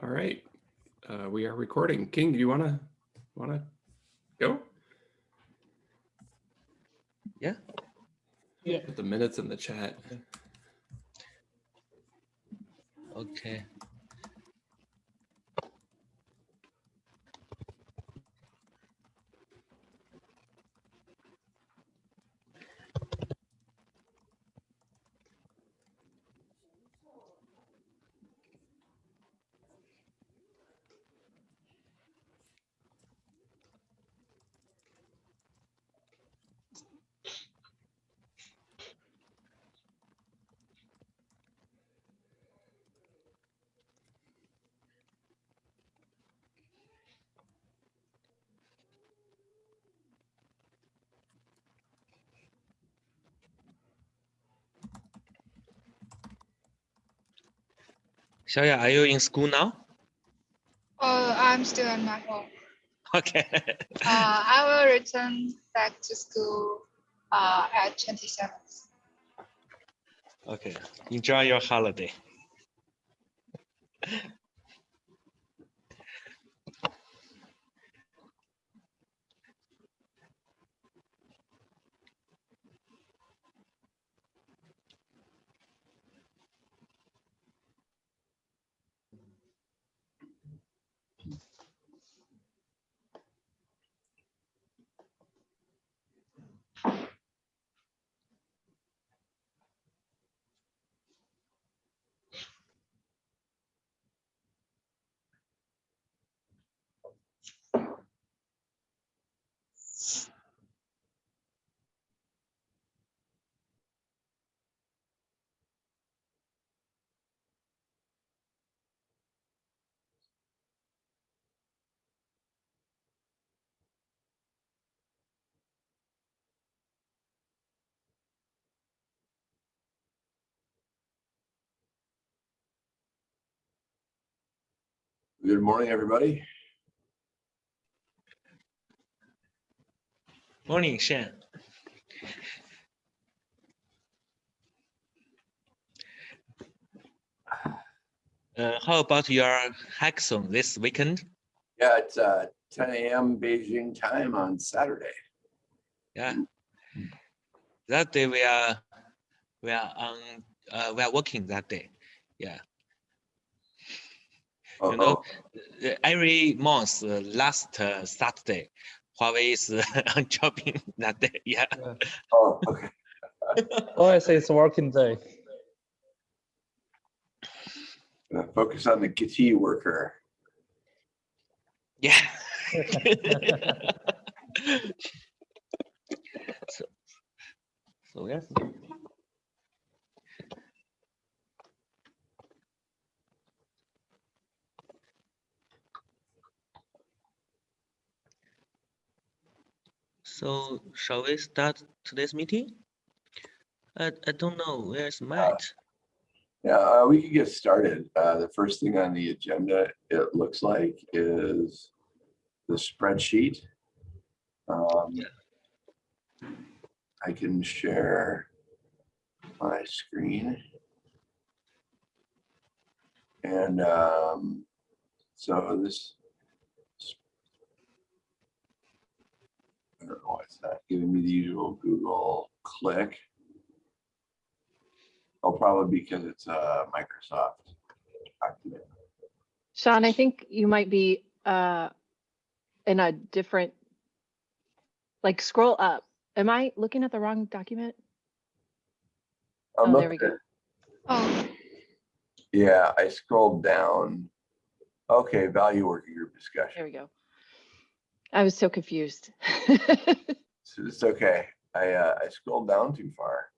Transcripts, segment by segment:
All right, uh, we are recording. King, do you wanna, wanna go? Yeah. Yeah. Put the minutes in the chat. Okay. Xiaoya, are you in school now? Oh, I'm still at my home. Okay. Uh, I will return back to school uh, at 27th. okay. Enjoy your holiday. Good morning, everybody. Morning, Shan. Uh, how about your hackathon this weekend? Yeah, it's uh, 10 a.m. Beijing time on Saturday. Yeah. That day we are we are on uh, we are working that day. Yeah. You know, Uh-oh. uh, every month, uh, last uh, Saturday, Huawei is uh, on shopping that day. Yeah. Oh, okay. Oh, I say it's a working day. Focus on the KT worker. Yeah. so, so yes. So shall we start today's meeting? I, I don't know, where's Matt? Yeah, uh, we can get started. Uh, the first thing on the agenda, it looks like, is the spreadsheet. Um, Yeah. I can share my screen. And um, so this. I don't know why it's not giving me the usual Google click. Oh, probably because it's a Microsoft document. Sean, I think you might be uh, in a different, like scroll up. Am I looking at the wrong document? I'm Oh, there we go. at- Oh, Yeah, I scrolled down. Okay, value working group discussion. There we go. I was so confused. It's okay. I, uh, I scrolled down too far.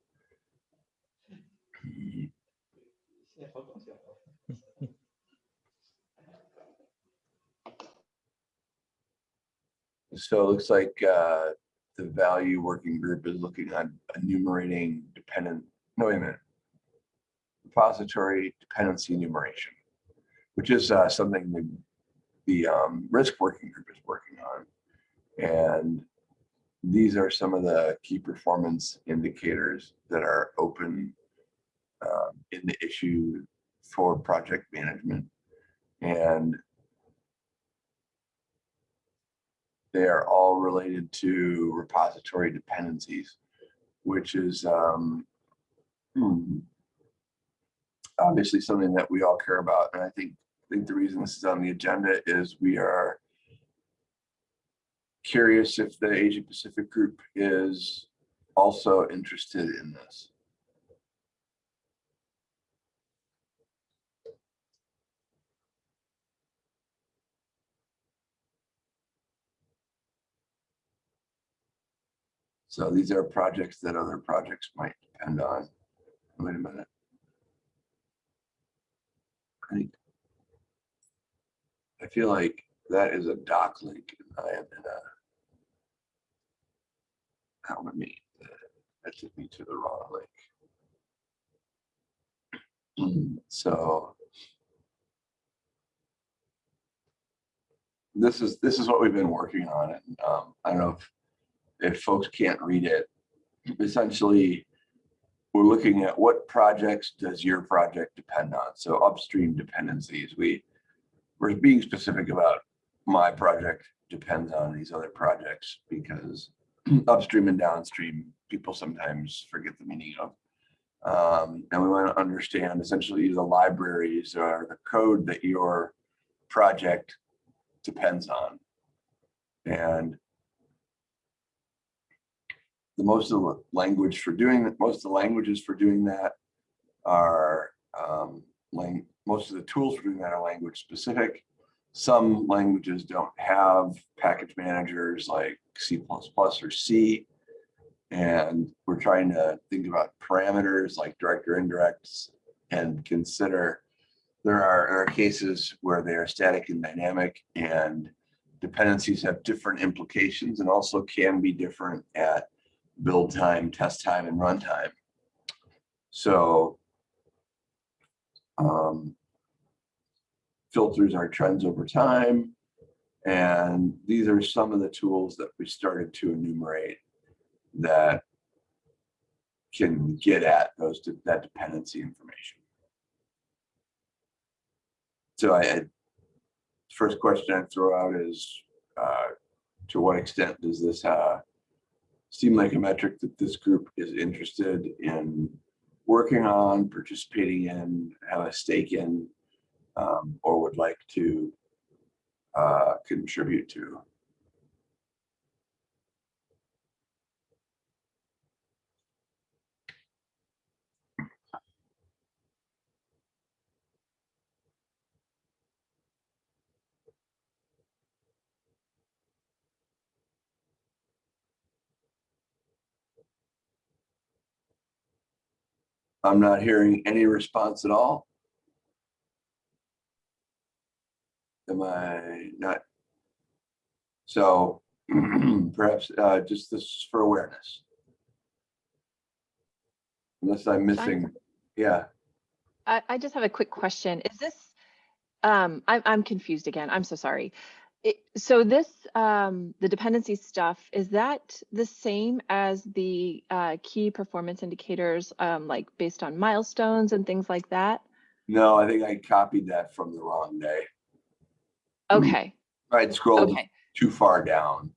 So it looks like, uh, the value working group is looking at enumerating dependent, no, wait a minute. Repository dependency enumeration, which is, uh, something the, um, risk working group is working on. And these are some of the key performance indicators that are open um, in the issue for project management. And And they are all related to repository dependencies, which is um, hmm, obviously something that we all care about. And I think, I think the reason this is on the agenda is we are curious if the Asia Pacific group is also interested in this. So these are projects that other projects might depend on. Wait a minute. I I feel like that is a doc link. and I am in a. Would me, that took me to the wrong link. So. This is, this is what we've been working on and um, I don't know if, if folks can't read it. Essentially, we're looking at what projects does your project depend on? So upstream dependencies, we, we're being specific about my project depends on these other projects because upstream and downstream, people sometimes forget the meaning of. Um, and we want to understand essentially the libraries or the code that your project depends on. And the most of the language for doing that, most of the languages for doing that are um, lang, most of the tools for doing that are language specific. Some languages don't have package managers like C++ or C. And we're trying to think about parameters like direct or indirects and consider there are, there are cases where they are static and dynamic and dependencies have different implications and also can be different at build time, test time, and runtime. So um, filters our trends over time. And these are some of the tools that we started to enumerate that can get at those that dependency information. So I, first question I throw out is, uh, to what extent does this uh, seem like a metric that this group is interested in working on, participating in, have a stake in, um, or would like to uh, contribute to? I'm not hearing any response at all. Am I not? So perhaps uh, just this is for awareness. Unless I'm missing, yeah, I, I just have a quick question. Is this, um, I'm, I'm confused again. I'm so sorry. It, so this, um, the dependency stuff, is that the same as the, uh, key performance indicators, um, like based on milestones and things like that? no, I think I copied that from the wrong day. Okay, I'd scrolled okay, too far down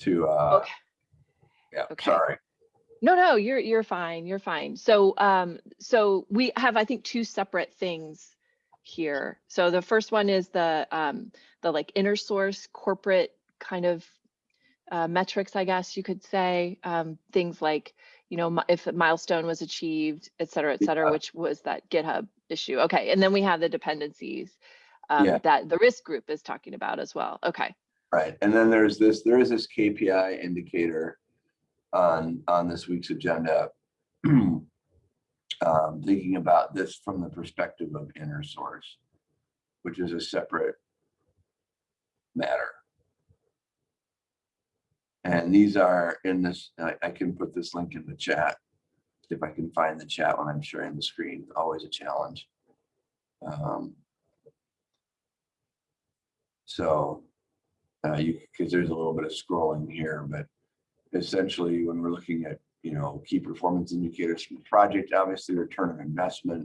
to, uh, Okay. yeah, Okay. sorry. no, no, you're, you're fine, you're fine. So, um, so we have, I think, two separate things here. So the first one is the, um, the like inner source corporate kind of uh, metrics, I guess you could say, um, things like, you know, if a milestone was achieved, et cetera, et cetera, Yeah. which was that GitHub issue. Okay, and then we have the dependencies um, Yeah. that the risk group is talking about as well. Okay, Right, and then there's this, there is this KPI indicator on, on this week's agenda. Um, thinking about this from the perspective of inner source, which is a separate matter. And these are in this, I, I can put this link in the chat. If I can find the chat when I'm sharing the screen, always a challenge. Um, So uh, you, because there's a little bit of scrolling here, but essentially when we're looking at, you know, key performance indicators from the project, obviously return on investment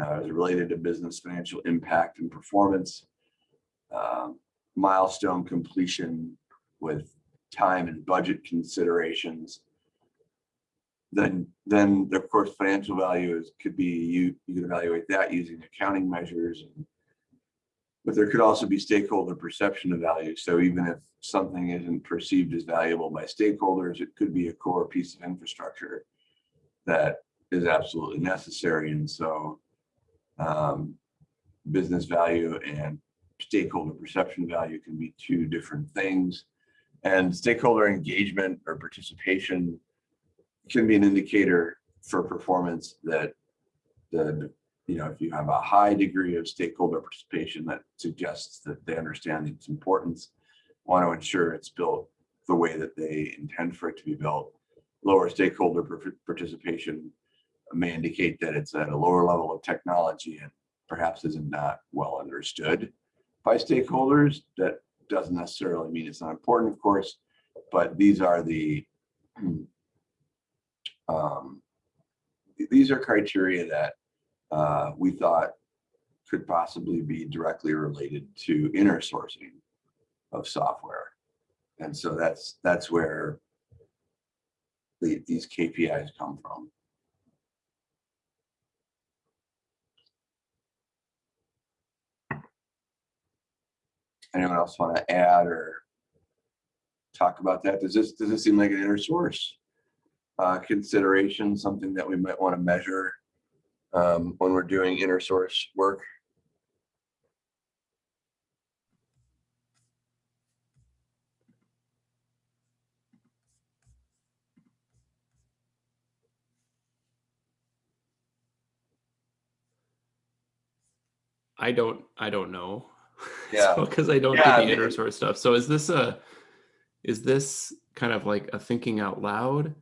uh, is related to business financial impact and performance. um, milestone completion with time and budget considerations. Then, then of course, financial value is, could be, you, you can evaluate that using accounting measures. and But there could also be stakeholder perception of value. So even if something isn't perceived as valuable by stakeholders, it could be a core piece of infrastructure that is absolutely necessary. And so um, business value and stakeholder perception value can be two different things. And stakeholder engagement or participation can be an indicator for performance that the, you know, if you have a high degree of stakeholder participation, that suggests that they understand its importance, want to ensure it's built the way that they intend for it to be built. Lower stakeholder participation may indicate that it's at a lower level of technology and perhaps isn't not well understood by stakeholders. That doesn't necessarily mean it's not important, of course, but these are the um, these are criteria that uh, we thought could possibly be directly related to inner sourcing of software. And so that's that's where the, these KPIs come from. Anyone else want to add or talk about that? Does this, does this seem like an inner source uh, consideration, something that we might want to measure um, when we're doing inner source work? I don't, I don't know. Yeah. Because I don't Yeah, do the inner source stuff. So is this a, is this kind of like a thinking out loud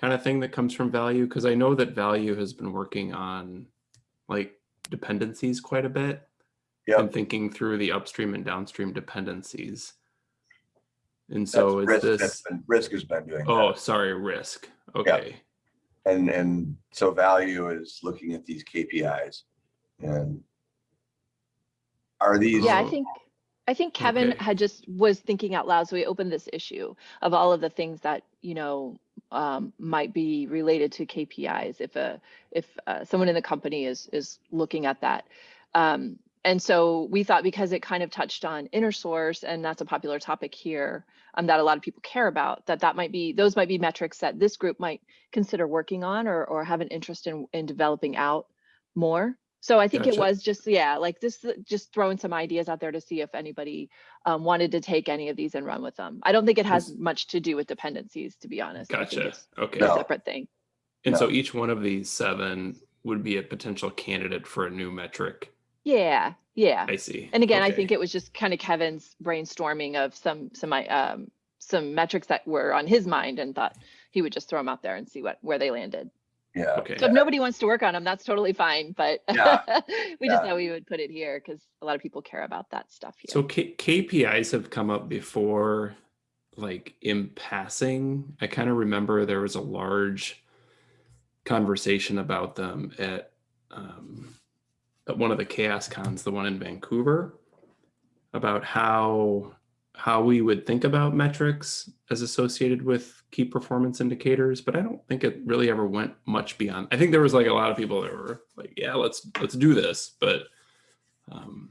kind of thing that comes from value? Because I know that value has been working on like dependencies quite a bit. Yep. And thinking through the upstream and downstream dependencies. And so is That's risk, that's this, been- Risk has been doing. that. oh, sorry, risk. Okay. And, and so value is looking at these KPIs and are these? Yeah, I think, I think Kevin Okay. had just was thinking out loud, so we opened this issue of all of the things that, you know, um, might be related to KPIs if a, if uh, someone in the company is, is looking at that. Um, and so we thought because it kind of touched on inner source and that's a popular topic here um, that a lot of people care about, that that might be, those might be metrics that this group might consider working on or, or have an interest in, in developing out more. So I think it was just, yeah, like this, just throwing some ideas out there to see if anybody um, wanted to take any of these and run with them. I don't think it has Is- much to do with dependencies, to be honest. Gotcha. Okay. a No. separate thing. And No. so each one of these seven would be a potential candidate for a new metric. Yeah, yeah. I see. And again, I think it was just kind of Kevin's brainstorming of some, some, i- um, some metrics that were on his mind and thought he would just throw them out there and see what, where they landed. Yeah, Okay. So if nobody wants to work on them, that's totally fine, but Yeah, we just yeah. thought we would put it here because a lot of people care about that stuff here. So K- KPIs have come up before, like in passing. I kind of remember there was a large conversation about them at um, at one of the CHAOSScons, the one in Vancouver, about how how we would think about metrics as associated with key performance indicators. But I don't think it really ever went much beyond. I think there was like a lot of people that were like, "Yeah, let's let's do this," but um,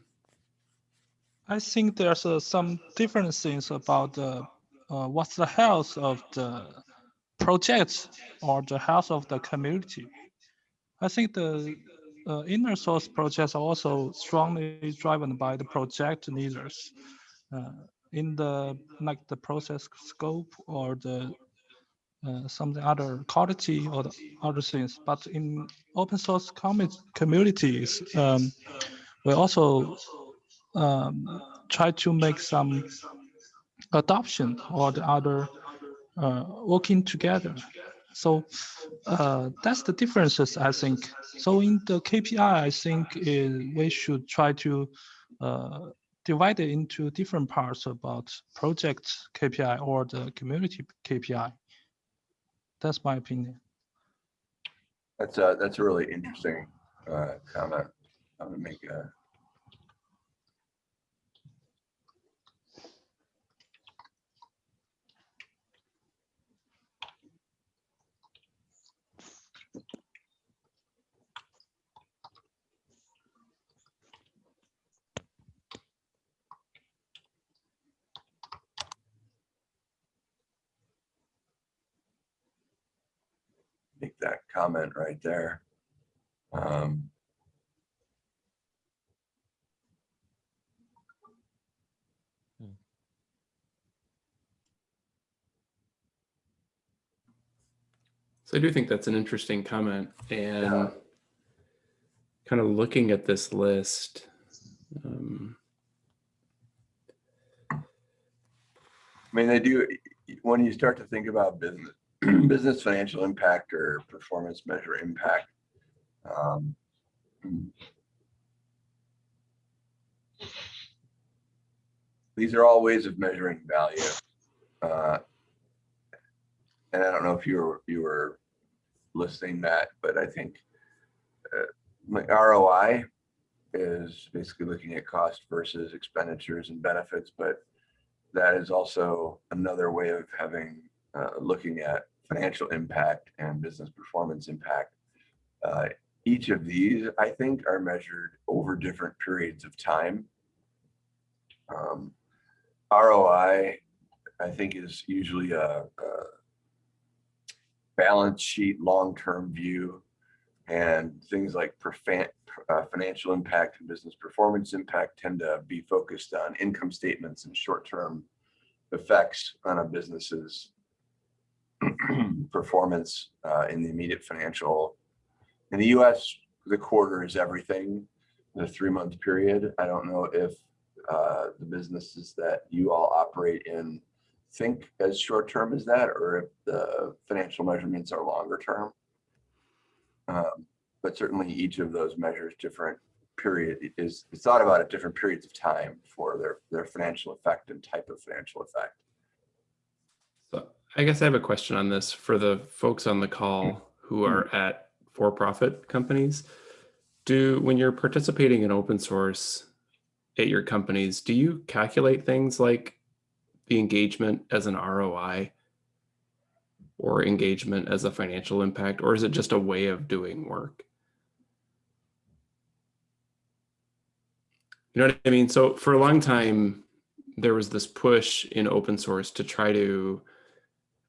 I think there's uh, some different things about the uh, what's the health of the project or the health of the community. I think the uh, inner source projects are also strongly driven by the project leaders. Uh, in the like the process scope or the uh, something other quality or the other things. But in open source commu- communities, um, we also um, try to make some adoption or the other uh, working together. So uh, that's the differences, I think. So in the KPI, I think is we should try to uh, divide it into different parts about project KPI or the community KPI. That's my opinion. that's a, that's a really interesting uh, comment. I'm gonna make a. that comment right there. Um, So I do think that's an interesting comment and Yeah. kind of looking at this list. Um, I mean, they do, when you start to think about business, business financial impact or performance measure impact. um, These are all ways of measuring value. Uh, And I don't know if you were, you were listing that, but I think uh, like ROI is basically looking at cost versus expenditures and benefits, but that is also another way of having, uh, looking at financial impact and business performance impact. Uh, each of these, I think, are measured over different periods of time. Um, ROI, I think, is usually a, a balance sheet, long-term view, and things like uh, financial impact and business performance impact tend to be focused on income statements and short-term effects on a business's performance uh, in the immediate financial. In the US, the quarter is everything, the three-month period. I don't know if uh, the businesses that you all operate in think as short-term as that, or if the financial measurements are longer-term. Um, but certainly each of those measures different period is it's thought about at different periods of time for their their financial effect and type of financial effect. I guess I have a question on this for the folks on the call mm. who are mm. at for-profit companies. Do, when you're participating in open source at your companies, do you calculate things like the engagement as an ROI or engagement as a financial impact, or is it just a way of doing work? You know what I mean? So for a long time, there was this push in open source to try to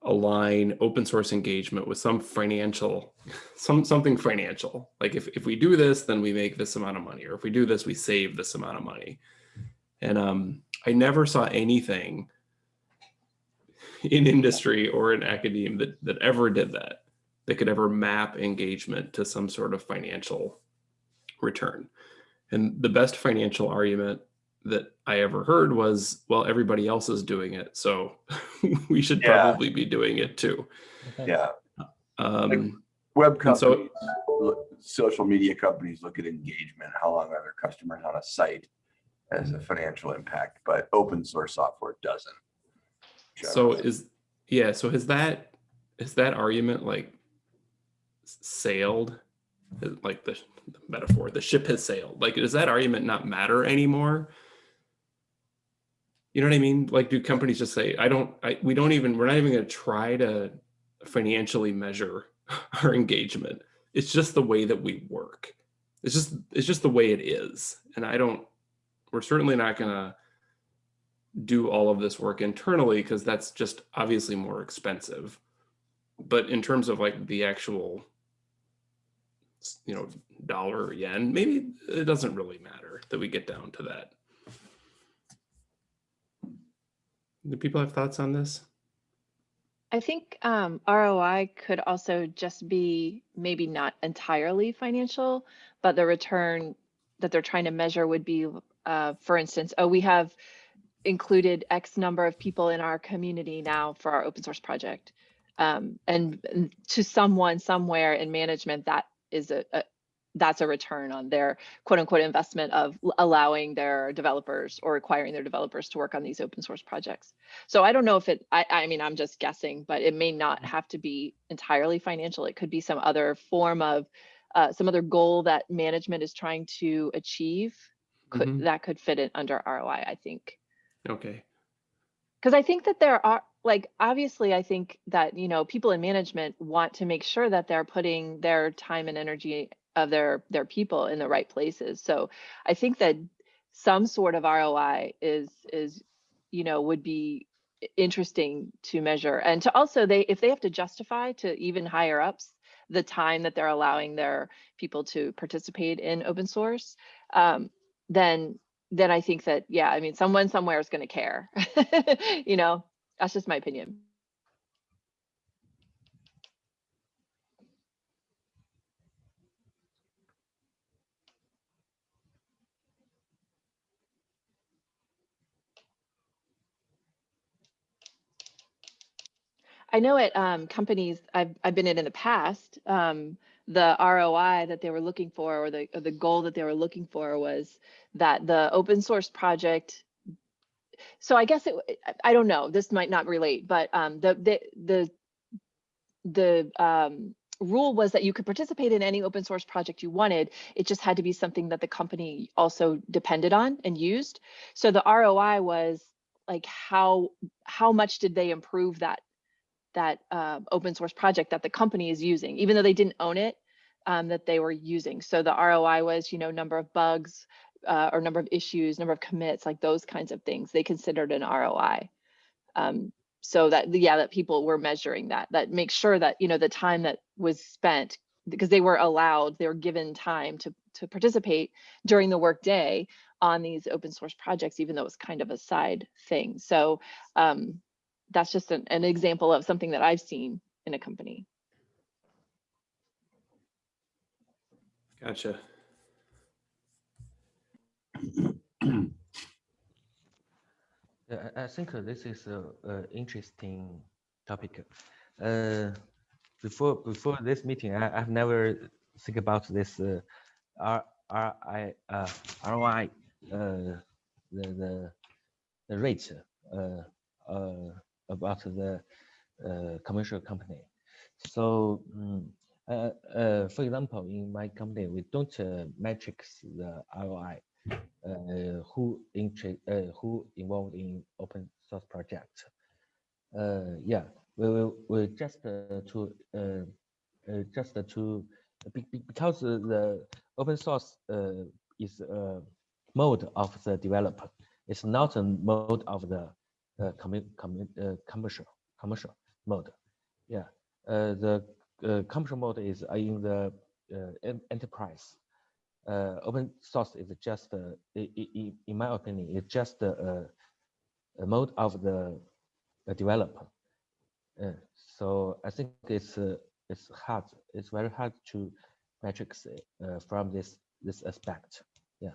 align open source engagement with some financial, some something financial. Like if, if we do this, then we make this amount of money, or if we do this, we save this amount of money. And um, I never saw anything in industry or in academia that, that ever did that, that could ever map engagement to some sort of financial return. And the best financial argument that I ever heard was, well, everybody else is doing it, so we should Yeah. probably be doing it too. Yeah, Um, web And so- companies, social media companies look at engagement, how long are their customers on a site as a financial impact, but open source software doesn't. so is, yeah, so has that, is that argument like sailed? Like the the metaphor, the ship has sailed. Like, does that argument not matter anymore? You know what I mean? Like, do companies just say, I don't, I, we don't even, we're not even gonna try to financially measure our engagement. It's just the way that we work. It's just, it's just the way it is. And I don't, we're certainly not gonna do all of this work internally because that's just obviously more expensive. But in terms of like the actual, you know, dollar or yen, maybe it doesn't really matter that we get down to that. Do people have thoughts on this? I think um, ROI could also just be maybe not entirely financial, but the return that they're trying to measure would be, uh, for instance, oh, we have included X number of people in our community now for our open source project. Um, and, to someone somewhere in management, that is a, a that's a return on their quote unquote investment of allowing their developers or requiring their developers to work on these open source projects. So I don't know if it, I, I mean, I'm just guessing, but it may not have to be entirely financial. It could be some other form of, uh, some other goal that management is trying to achieve. Could, Mhm. that could fit it under ROI, I think. Okay. Because I think that there are, like, obviously, I think that, you know, people in management want to make sure that they're putting their time and energy of their, their people in the right places. So I think that some sort of ROI is, is, you know, would be interesting to measure. And to also, they, if they have to justify to even higher ups the time that they're allowing their people to participate in open source, um, then then I think that yeah, I mean, someone somewhere is going to care. you know, that's just my opinion. I know at um, companies I've I've been in in the past, um, the ROI that they were looking for, or the or the goal that they were looking for, was that the open source project. So I guess it. I- don't know. This might not relate, but um, the the the the um, rule was that you could participate in any open source project you wanted. It just had to be something that the company also depended on and used. So the ROI was like how how much did they improve that that uh, open source project that the company is using, even though they didn't own it, um, that they were using. So the ROI was, you know, number of bugs uh, or number of issues, number of commits, like those kinds of things. They considered an ROI. Um, so that yeah, that people were measuring that. That makes sure that you know the time that was spent because they were allowed, they were given time to to participate during the workday on these open source projects, even though it was kind of a side thing. So um, that's just an, an example of something that I've seen in a company. Gotcha. Yeah, I I think uh, this is a, a interesting topic. Uh, before before this meeting, I, I've never think about this uh, R R I uh, ROI uh, the the the rate uh, uh, about the uh, commercial company. So mm, uh, uh, for example, in my company, we don't uh, metrics the ROI uh, who inter uh, who involved in open source project. Uh, yeah, we will we just to just to be, be- because the open source is a mode of the developer. It's not a mode of the uh, commu commu uh, commercial commercial mode. Yeah, uh, the uh, commercial mode is uh, in the uh, enterprise uh, open source is just, uh, in my opinion, it's just a, a mode of the, developer. Uh, so I think it's uh, it's hard. It's very hard to metrics uh, from this this aspect. Yeah.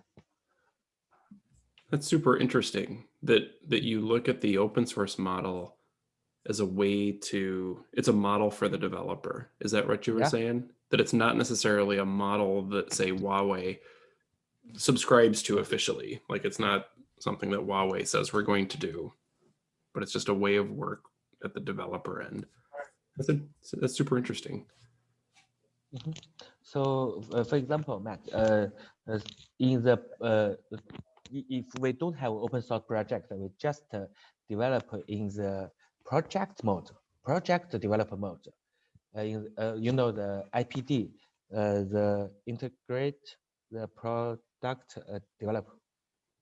That's super interesting that that you look at the open source model as a way to it's a model for the developer. Is that what you were Yeah. saying? That it's not necessarily a model that say Huawei subscribes to officially. Like it's not something that Huawei says we're going to do, but it's just a way of work at the developer end. That's a, that's super interesting. So, uh, for example, Matt, uh, uh, in the uh, if we don't have open source project, we just uh, develop in the project mode, project developer mode. Uh, in, uh, you know the IPD, the integrate the product develop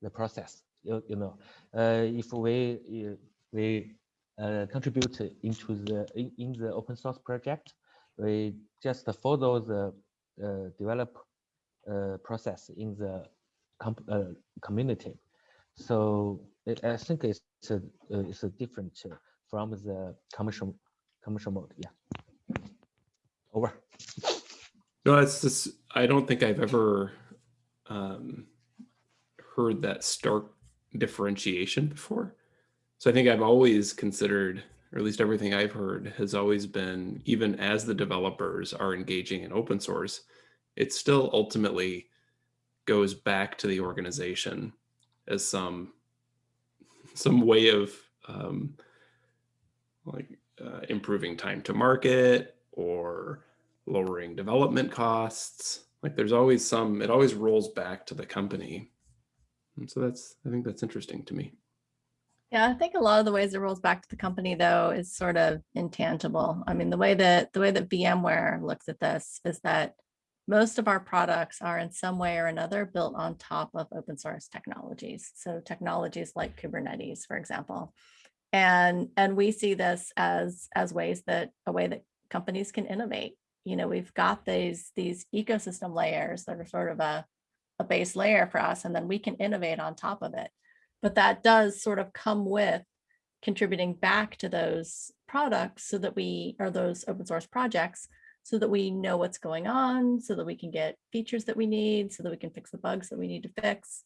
the process. You, you know, if we we uh, contribute into the in, in the open source project, we just follow the uh, develop uh, process in the uh, community. So it, I think it's a, uh, it's a different uh, from the commercial commercial mode. Yeah. Over. No, it's just I don't think I've ever um, heard that stark differentiation before. So I think I've always considered, or at least everything I've heard has always been, even as the developers are engaging in open source, it's still ultimately goes back to the organization as some some way of um, like uh, improving time to market or lowering development costs. Like there's always some, it always rolls back to the company. And so that's, I think that's interesting to me. Yeah, I think a lot of the ways it rolls back to the company though is sort of intangible. I mean, the way that the way that VMware looks at this is that most of our products are in some way or another built on top of open source technologies. So technologies like Kubernetes, for example. And and we see this as as ways that a way that companies can innovate. you know, we've got these, these ecosystem layers that are sort of a, a base layer for us, and then we can innovate on top of it. But that does sort of come with contributing back to those products so that we, or those open source projects, so that we know what's going on, so that we can get features that we need, so that we can fix the bugs that we need to fix.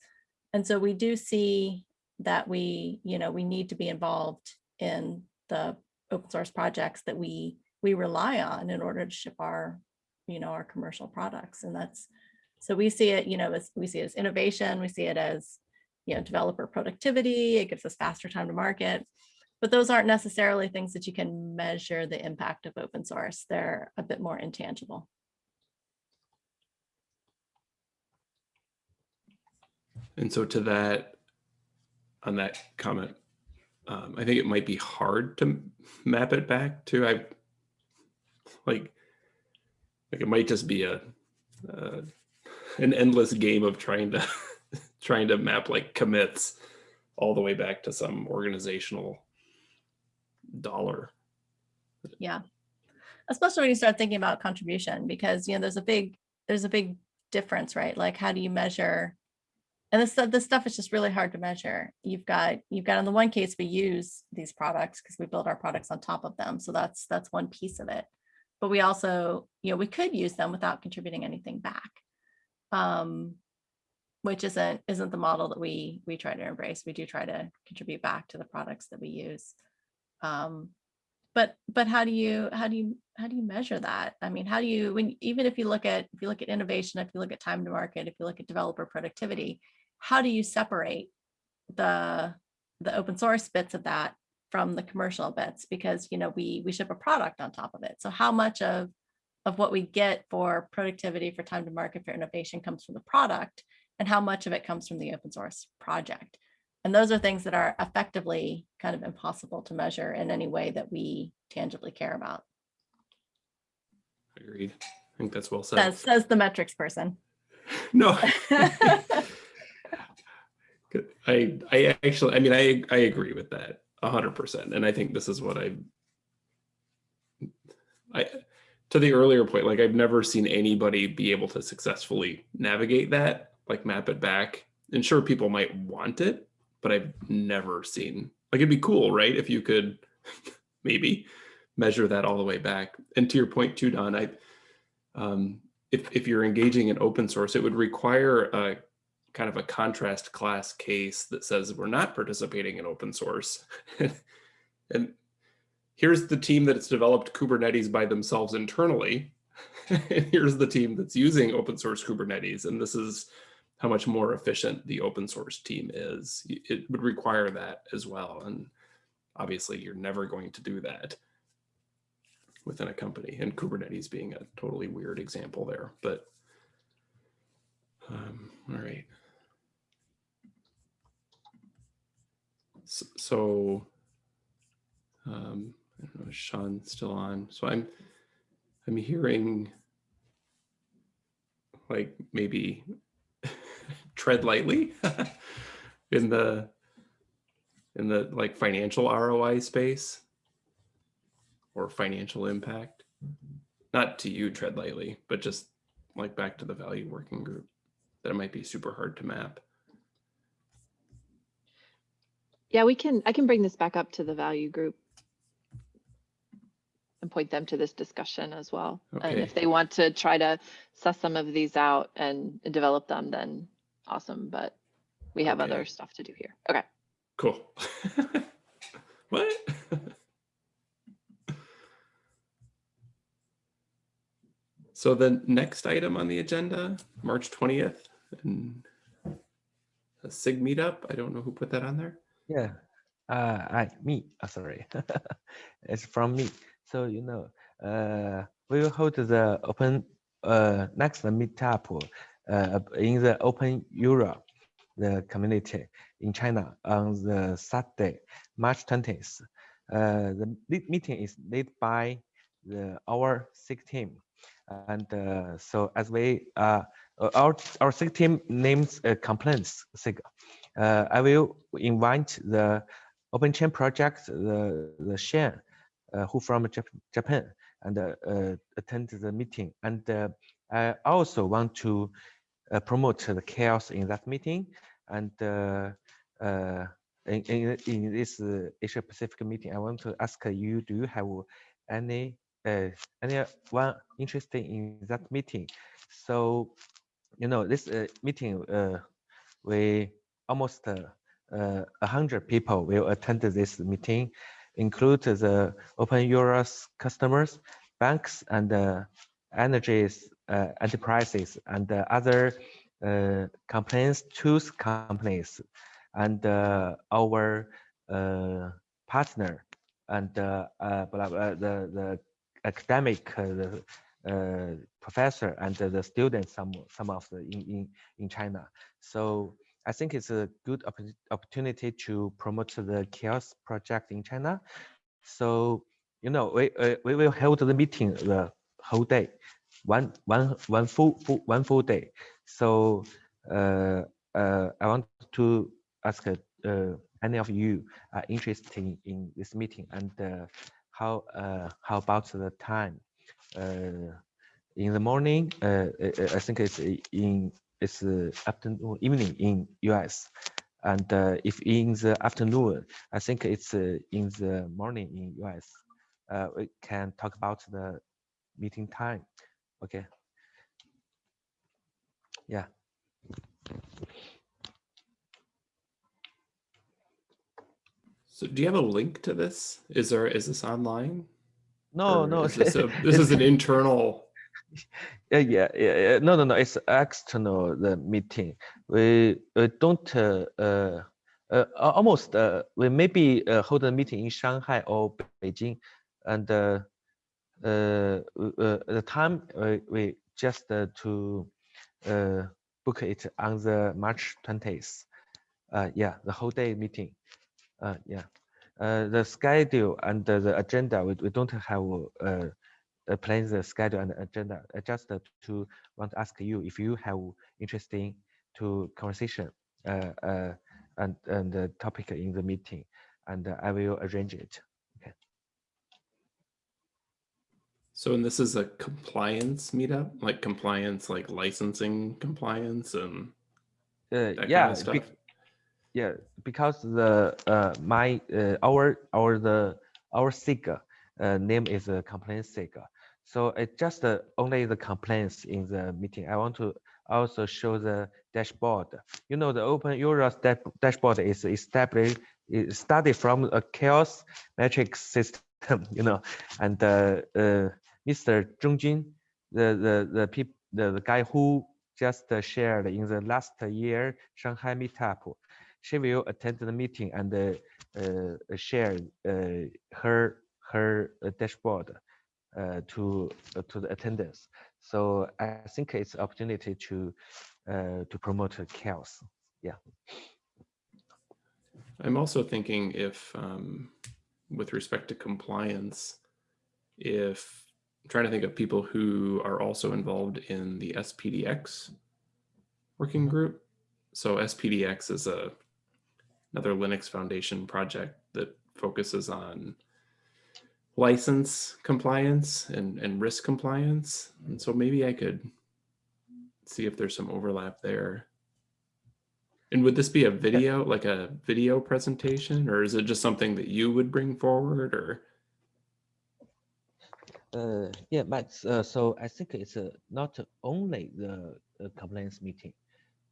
And so we do see that we, you know, we need to be involved in the open source projects that we we rely on in order to ship our, you know, our commercial products. And that's so we see it, you know, as we see it as innovation, we see it as, you know, developer productivity, it gives us faster time to market. But those aren't necessarily things that you can measure the impact of open source. They're a bit more intangible. And so to that, on that comment, um, I think it might be hard to map it back to, I, like, like it might just be a, uh, an endless game of trying to, trying to map like commits all the way back to some organizational dollar. Yeah. Especially when you start thinking about contribution, because, you know, there's a big, there's a big difference, right? Like, how do you measure? And this, this stuff is just really hard to measure. You've got, you've got in the one case, we use these products because we build our products on top of them. So that's, that's one piece of it. But we also, you know, we could use them without contributing anything back. Um, which isn't, isn't the model that we, we try to embrace. We do try to contribute back to the products that we use. Um, but but how do you how do you how do you measure that? I mean how do you when even if you look at if you look at innovation if you look at time to market if you look at developer productivity how do you separate the the open source bits of that from the commercial bits? Because you know we we ship a product on top of it. So how much of of what we get for productivity for time to market for innovation comes from the product and how much of it comes from the open source project and those are things that are effectively kind of impossible to measure in any way that we tangibly care about. Agreed. I think that's well said. Says, says the metrics person. No. I I actually I mean I I agree with that a hundred percent. And I think this is what I I to the earlier point, like I've never seen anybody be able to successfully navigate that, like map it back. And sure people might want it, but I've never seen like it'd be cool, right? If you could maybe measure that all the way back. And to your point too, Don, I um if if you're engaging in open source, it would require a kind of a contrast class case that says we're not participating in open source. and here's the team that's developed Kubernetes by themselves internally. and here's the team that's using open source Kubernetes. And this is how much more efficient the open source team is. It would require that as well. And obviously you're never going to do that within a company and Kubernetes being a totally weird example there, but um, all right. So, so um, I don't know, is Sean still on? So I'm, I'm hearing like maybe tread lightly in the, in the like financial ROI space or financial impact. Not to you, tread lightly, but just like back to the value working group that it might be super hard to map. Yeah, we can, I can bring this back up to the value group and point them to this discussion as well. And if they want to try to suss some of these out and and develop them, then awesome, but we have other stuff to do here. Okay. Cool. what? so the next item on the agenda, March 20th, and a SIG meetup. I don't know who put that on there. Yeah, uh, I me. Uh, sorry, it's from me. So you know, uh, we will hold the open uh next meetup uh in the openEuler, the community in China on the Saturday, March twentieth. Uh, the meeting is led by the our SIG team, and uh, so as we uh our our SIG team names uh, compliance SIG uh, I will invite the OpenChain project, the the Shen, uh, who from Jap- Japan, and attend the meeting. And I also want to uh, promote the CHAOSS in that meeting. And uh, uh, in, in, in this Asia Pacific meeting, I want to ask you, do you have any uh, anyone interested in that meeting? So, you know, this uh, meeting, uh, we almost uh, 100 people will attend this meeting, include the openEuler customers, banks, and energies enterprises, and uh, other uh, compliance tools companies, and uh, our uh, partner, and uh, uh, blah, blah, the, the academic uh, the, uh, professor and the, students, some some of the in, in, in China. So I think it's a good oppo- opportunity to promote the CHAOSS project in China. So you know we uh, we will hold the meeting the whole day, one one one full, full one full day. So uh, uh, I want to ask uh, any of you are interested in, this meeting and uh, how uh, how about the time? Uh, in the morning, I think it's in it's afternoon evening in US, and if in the afternoon, I think it's in the morning in US. We can talk about the meeting time. Okay. Yeah. So do you have a link to this? Is there is this online? No, Or no. Is this, a, this is an internal. Yeah, yeah, yeah. No, no, no. It's external the meeting. We we don't uh, uh, uh, almost uh, we maybe uh, hold a meeting in Shanghai or Beijing, and uh, the time uh, we just uh, to uh, book it on the March twentieth. Uh, yeah, the whole day meeting. Uh, yeah, uh, the schedule and the, the agenda we, we don't have uh, uh, plan the schedule and agenda. uh, Just uh, to want to ask you if you have interesting to conversation uh, uh, and and the topic in the meeting, and uh, I will arrange it. So and this is a compliance meetup, like compliance, like licensing compliance and Uh, yeah, kind of stuff. yeah, because the uh, my uh, our our the our SIGA uh, name is a complaint SIGA. So it just uh, only the complaints in the meeting. I want to also show the dashboard. You know, the openEuler dashboard is established, is started from a CHAOSS metric system, you know, and uh, uh, Mr. Zhong Jun, the the the peop, the, the guy who just shared in the last year Shanghai meetup, she will attend the meeting and uh, share uh, her her dashboard uh, to uh, to the attendants. So I think it's opportunity to to promote CHAOSS. I'm also thinking if, um, with respect to compliance, if I'm trying to think of people who are also involved in the SPDX working Mhm. group. So SPDX is a another Linux Foundation project that focuses on license compliance and, and risk compliance. And so maybe I could see if there's some overlap there. And would this be a video, like a video presentation, or is it just something that you would bring forward or? Uh, yeah, Max. Uh, so I think it's uh, not only the uh, complaints meeting.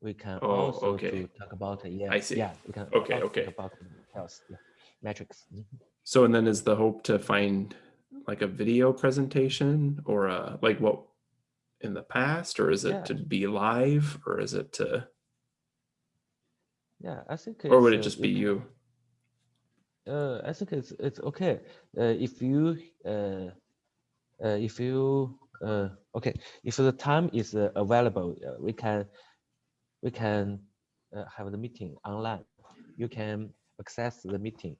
We can Oh, also okay. to talk about uh, yeah, I see. yeah, we can Okay, okay. talk about health yeah, metrics. Mhm. So, and then is the hope to find like a video presentation or a, like what in the past, or is it Yeah. to be live, or is it to, Yeah, I think. or would it uh, just be you? Uh, I think it's it's okay. Uh, if you uh, uh, if you uh, okay, if the time is uh, available, uh, we can we can uh, have the meeting online. You can access the meeting.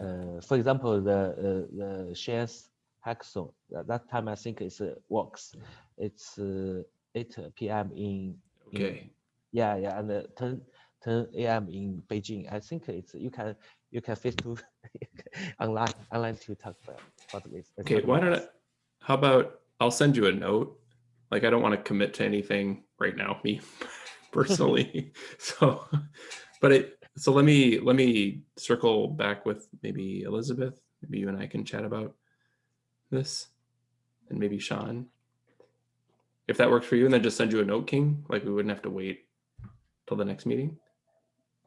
Uh, for example, the uh, the shares hackathon. At that time, I think it's uh, works. It's uh, 8 p.m. in in- Okay. yeah, yeah, and uh, 10, 10 a.m. in Beijing. I think it's you can you can face to online online to talk about, about this. uh, Okay, why don't I. how about I'll send you a note. Like I don't want to commit to anything right now, me personally. so, but it so let me let me circle back with maybe Elizabeth. Maybe you and I can chat about this, and maybe Sean, if that works for you, and then just send you a note, King. Like we wouldn't have to wait till the next meeting.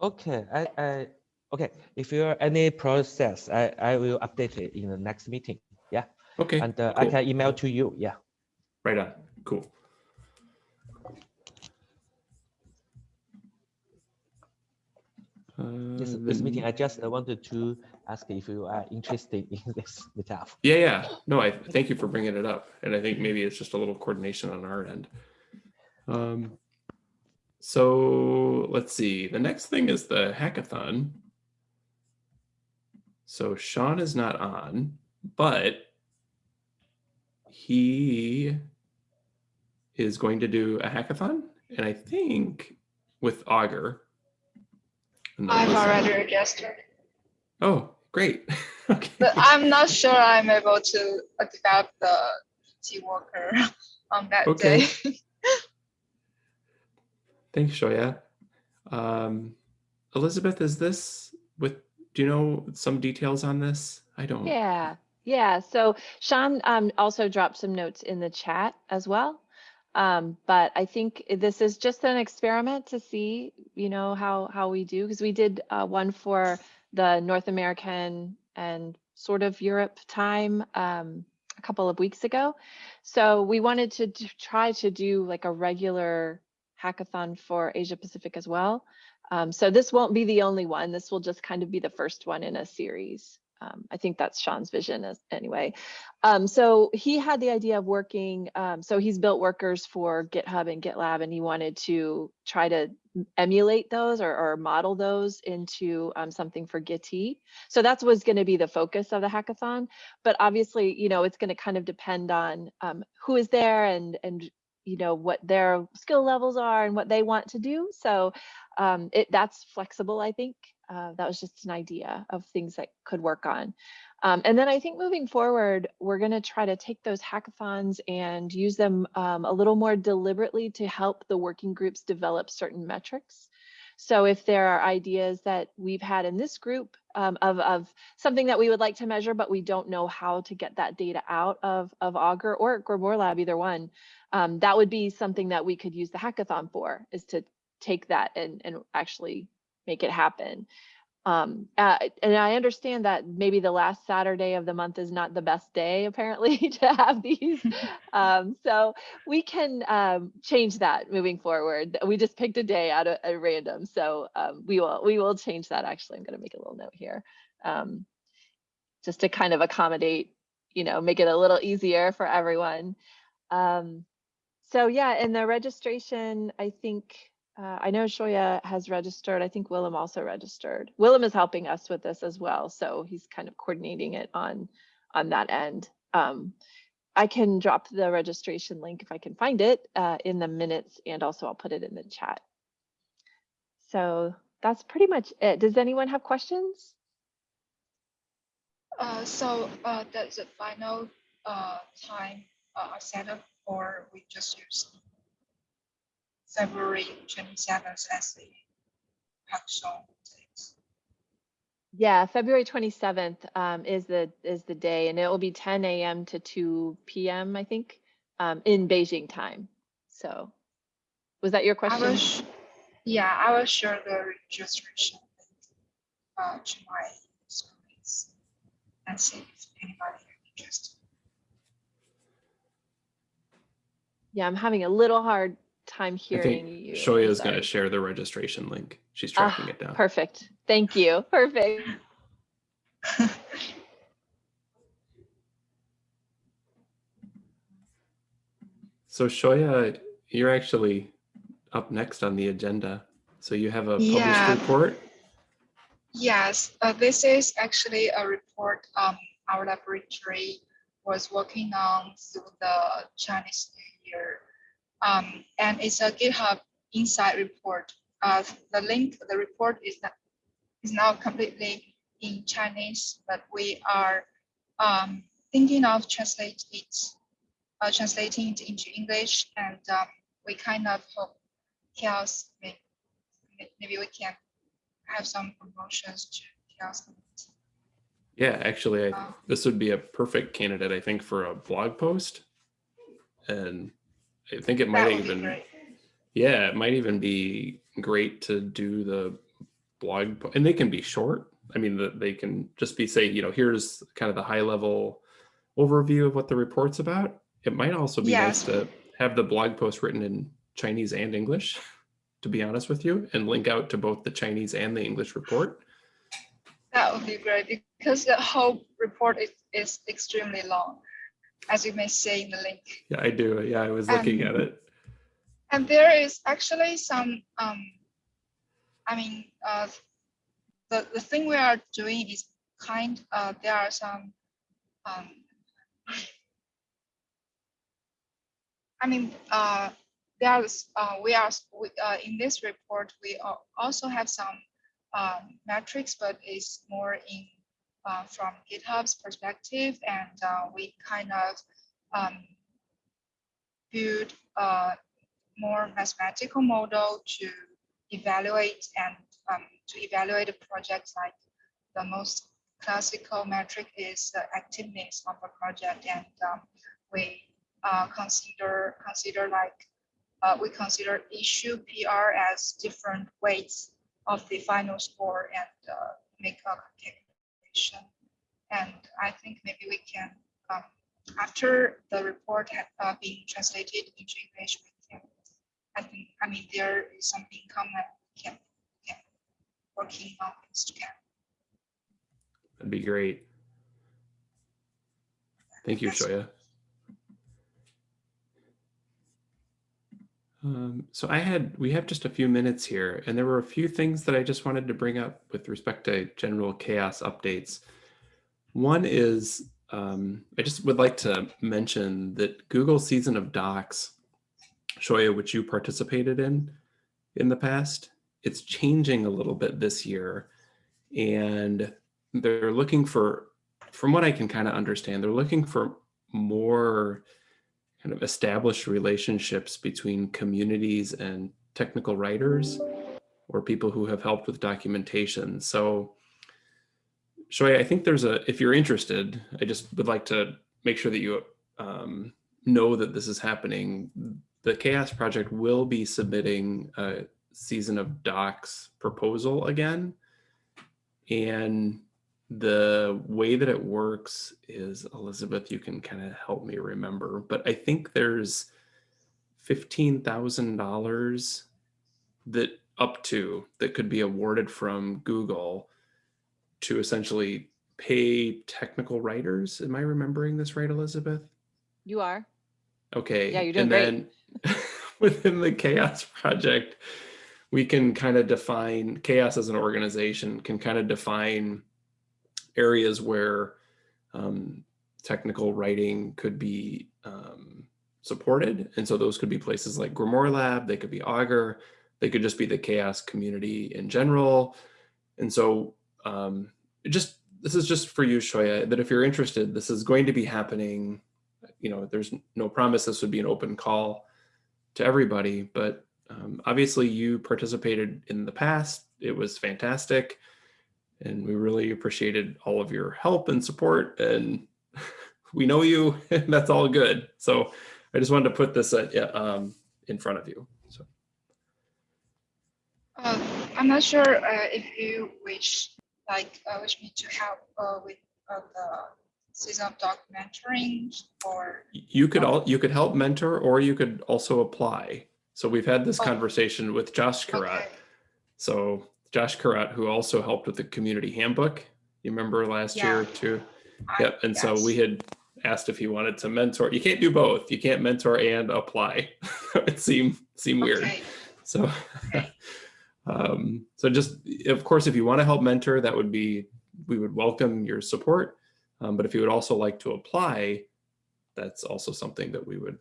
Okay, I, I, okay, if you are any process, I, I will update it in the next meeting. Okay, and uh, I can email to you. Yeah. right on. Cool. This, Uh, this meeting, I just uh, wanted to ask if you are interested in this meetup. Yeah, yeah. No, I thank you for bringing it up. And I think maybe it's just a little coordination on our end. Um, so let's see. The next thing is the hackathon. So Sean is not on, but he is going to do a hackathon. And I think with Augur. I've let's- already registered, Oh, great. okay. but I'm not sure I'm able to develop the T worker on that Okay. day. Thanks, Xiaoya. Um, Elizabeth, is this with, do you know some details on this? I don't. Yeah, yeah. So Sean um, also dropped some notes in the chat as well. Um, but I think this is just an experiment to see, you know, how how we do because we did uh, one for the North American and sort of Europe time um, a couple of weeks ago. So we wanted to try to do like a regular hackathon for Asia Pacific as well. Um, so this won't be the only one. This will just kind of be the first one in a series. Um, I think that's Sean's vision as, anyway. Um, so he had the idea of working, um, so he's built workers for GitHub and GitLab and he wanted to try to emulate those or, or model those into um, something for Gitee. So that's was going to be the focus of the hackathon. But obviously, you know, it's going to kind of depend on um, who is there and, and you know what their skill levels are and what they want to do so um, it that's flexible i think uh, that was just an idea of things that could work on. Um, and then i think moving forward we're going to try to take those hackathons and use them um, a little more deliberately to help the working groups develop certain metrics. So if there are ideas that we've had in this group um, of, of something that we would like to measure, but we don't know how to get that data out of, of Augur or Grimoire Lab, either one, um, that would be something that we could use the hackathon for, is to take that and, and actually make it happen. Um, uh, and I understand that maybe the last Saturday of the month is not the best day, apparently, to have these. um, so we can um, change that moving forward. We just picked a day out of at random, so um, we will we will change that. Actually, I'm going to make a little note here, um, just to kind of accommodate, you know, make it a little easier for everyone. Um, so yeah, in the registration, I think uh, I know Xiaoya has registered. I think Willem also registered. Willem is helping us with this as well, so he's kind of coordinating it on on that end. Um, I can drop the registration link if I can find it uh, in the minutes, and also I'll put it in the chat. So that's pretty much it. Does anyone have questions? Uh, so uh, that's the final uh, time uh, set up, or we just use February 27th as the actual date. Yeah, February 27th um, is the is the day, and it will be 10 a.m. to 2 p.m. I think um, in Beijing time. So, was that your I question? will, sh- yeah, I will share the registration uh, to my screens and see if anybody is interested. Yeah, I'm having a little hard time I think think you. Xiaoya is going to share the registration link. She's Ah, tracking it down. Perfect. Thank you. Perfect. So Xiaoya, you're actually up next on the agenda. So you have a published Yeah. report. Yes, uh, this is actually a report um, our laboratory was working on through the Chinese New Year. Um, and it's a GitHub Insight report. Uh, the link, the report is not is now completely in Chinese, but we are um, thinking of translate it uh, translating it into English, and um, we kind of hope CHAOSS may, may- maybe we can have some promotions to CHAOSS. Yeah, actually, I, Uh, this would be a perfect candidate, I think, for a blog post. And I think it might even, yeah, it might even be great to do the blog, and they can be short. I mean, the, they can just be say, you know, here's kind of the high level overview of what the report's about. It might also be nice to have the blog post written in Chinese and English, to be honest with you, and link out to both the Chinese and the English report. That would be great because the whole report is, is extremely long, as you may see in the link. Yeah, I do. Yeah, I was looking at it. And there is actually some, um, I mean, uh, the, the thing we are doing is kind, uh, there are some, um, I mean, uh, there's, uh, we are, we, uh, in this report, we also have some, um, metrics, but it's more in, uh, from GitHub's perspective, and, uh, we kind of, um, build, a more mathematical model to evaluate and um, to evaluate a project like the most classical metric is the activeness of a project. And um, we uh, consider consider like uh, we consider issue PR as different weights of the final score and uh, make a calculation. And I think maybe we can um, after the report had uh, been translated into English, we can I think, I mean, there is something common can, can working on this together. That'd be great. Thank you, Xiaoya. Um, so I had, we have just a few minutes here, and there were a few things that I just wanted to bring up with respect to general CHAOSS updates. One is, um, I just would like to mention that Google Season of Docs, Xiaoya, which you participated in in the past, it's changing a little bit this year. And they're looking for, from what I can kind of understand, they're looking for more kind of established relationships between communities and technical writers or people who have helped with documentation. So Shoy, I think there's a, if you're interested, I just would like to make sure that you um, know that this is happening. The CHAOSS Project will be submitting a season of docs proposal again. And the way that it works is, Elizabeth, you can kind of help me remember, but I think there's $15,000 that up to that could be awarded from Google to essentially pay technical writers. Am I remembering this right, Elizabeth? You are. Okay. Yeah, you're doing and great. then within the CHAOSS project, we can kind of define CHAOSS as an organization can kind of define areas where um, technical writing could be um, supported. And so those could be places like Grimoire Lab, they could be Augur, they could just be the CHAOSS community in general. And so um, just this is just for you, Xiaoya, that if you're interested, this is going to be happening. You know, there's no promise this would be an open call to everybody, but um, obviously you participated in the past. It was fantastic. And we really appreciated all of your help and support. And we know you, and that's all good. So I just wanted to put this at, um, in front of you. So Uh, I'm not sure uh, if you wish, like, uh, wish me to help uh, with uh, the season of documentary or, you could all you could help mentor, or you could also apply. So we've had this Oh. conversation with Josh Karat. okay, So Josh Karat, who also helped with the community handbook, you remember last year too? I- Yep. And so we had asked if he wanted to mentor. You can't do both. You can't mentor and apply. it seemed seemed weird. Okay, So, Okay. um, so just of course, if you want to help mentor, that would be we would welcome your support. Um, but if you would also like to apply, that's also something that we would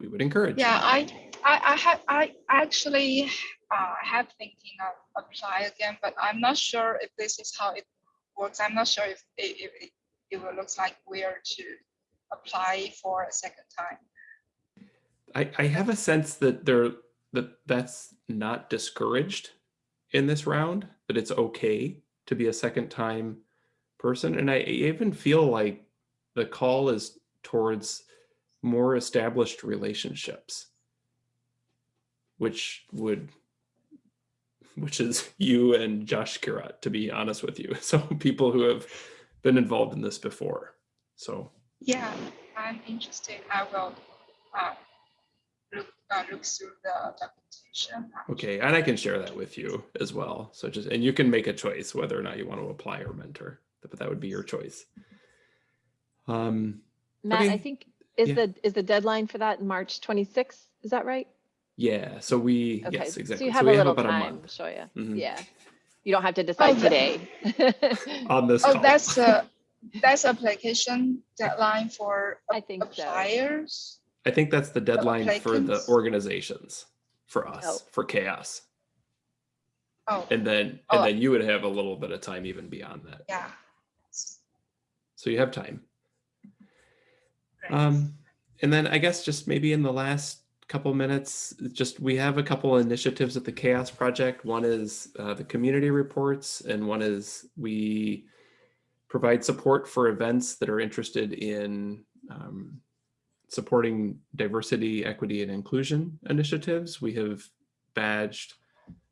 we would encourage. Yeah, I, I, I have, I actually uh, have thinking of apply again, but I'm not sure if this is how it works. I'm not sure if it, if it, it will looks like where to apply for a second time. I, I have a sense that there that that's not discouraged in this round, that it's okay to be a second time person. And I even feel like the call is towards more established relationships, which would which is you and Josh Kirat, to be honest with you. So people who have been involved in this before. So Yeah, I'm interested. I will uh, look, uh, look through the documentation. Okay, and I can share that with you as well. So just, and you can make a choice whether or not you want to apply or mentor, but that would be your choice. Um, Matt, I think, is Yeah. the, is the deadline for that March 26th? Is that right? Yeah, so we, Okay, yes, so exactly. you have we a little about time, month Xiaoya. Mhm. Yeah. You don't have to decide the- today. On this Oh, call. that's a, that's application deadline for I think so. I think that's the deadline for the organizations, for Oh. us, for CHAOSS. Oh, And then, Oh. and then you would have a little bit of time even beyond that. yeah. So you have time. Great. Um, and then I guess just maybe in the last couple minutes, just we have a couple initiatives at the CHAOSS Project. One is uh, the community reports, and one is we provide support for events that are interested in um, supporting diversity, equity, and inclusion initiatives. We have badged.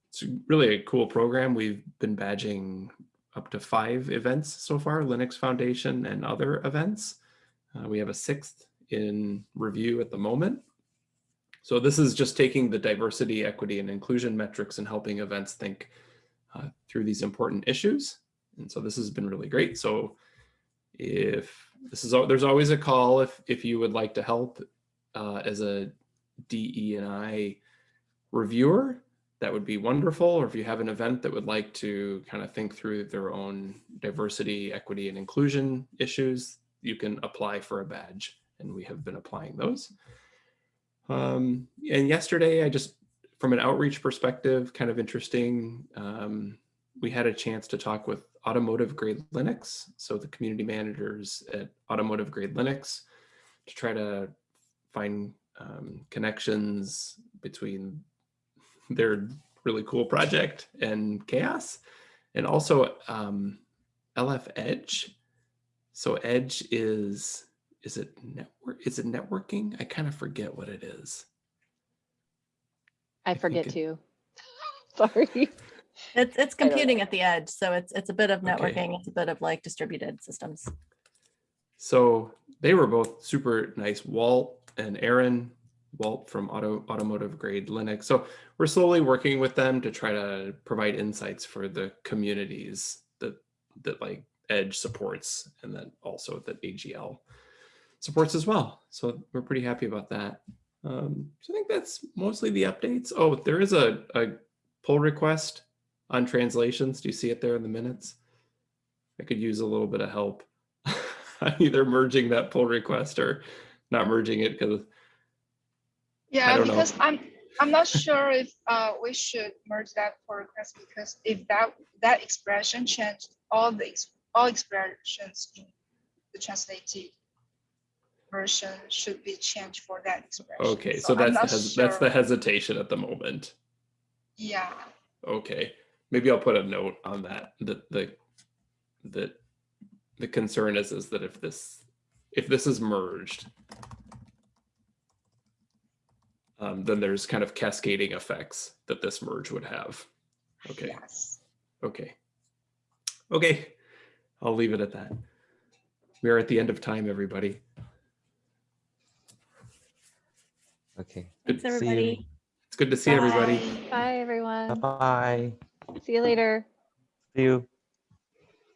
It's really a cool program. We've been badging up to five events so far, Linux Foundation and other events. Uh, we have a sixth in review at the moment. So this is just taking the diversity, equity, and inclusion metrics and helping events think uh, through these important issues. And so this has been really great. So if this is, there's always a call if, if you would like to help uh, as a DE and I reviewer, that would be wonderful. Or if you have an event that would like to kind of think through their own diversity, equity, and inclusion issues, you can apply for a badge. And we have been applying those. Um, and yesterday, I just, from an outreach perspective, kind of interesting. Um, we had a chance to talk with Automotive Grade Linux, so the community managers at Automotive Grade Linux, to try to find um, connections between their really cool project and CHAOSS, and also um, LF Edge. So Edge is is it network? Is it networking? I kind of forget what it is. I think forget it- too. Sorry. It's, it's computing at the edge. So it's, it's a bit of Okay. networking. It's a bit of like distributed systems. So they were both super nice. Walt and Aaron, Walt from Auto Automotive Grade Linux. So we're slowly working with them to try to provide insights for the communities that that like Edge supports, and then also that AGL supports as well. So we're pretty happy about that. Um, so I think that's mostly the updates. Oh, there is a, a pull request on translations. Do you see it there in the minutes? I could use a little bit of help on either merging that pull request or not merging it because Yeah, don't know. because I'm, I'm not sure if uh, we should merge that pull request because if that, that expression changed, all the, all expressions in the translated version should be changed for that expression. okay, so I'm that's the hes- that's the hesitation at the moment. Yeah, Okay, maybe I'll put a note on that. That the that the concern is is that if this if this is merged, um, then there's kind of cascading effects that this merge would have. Okay. yes. Okay. Okay. I'll leave it at that. We are at the end of time, everybody. Okay. Thanks, See you. everybody. It's good to see everybody. Bye. Bye, everyone. Bye bye. See you later. See you.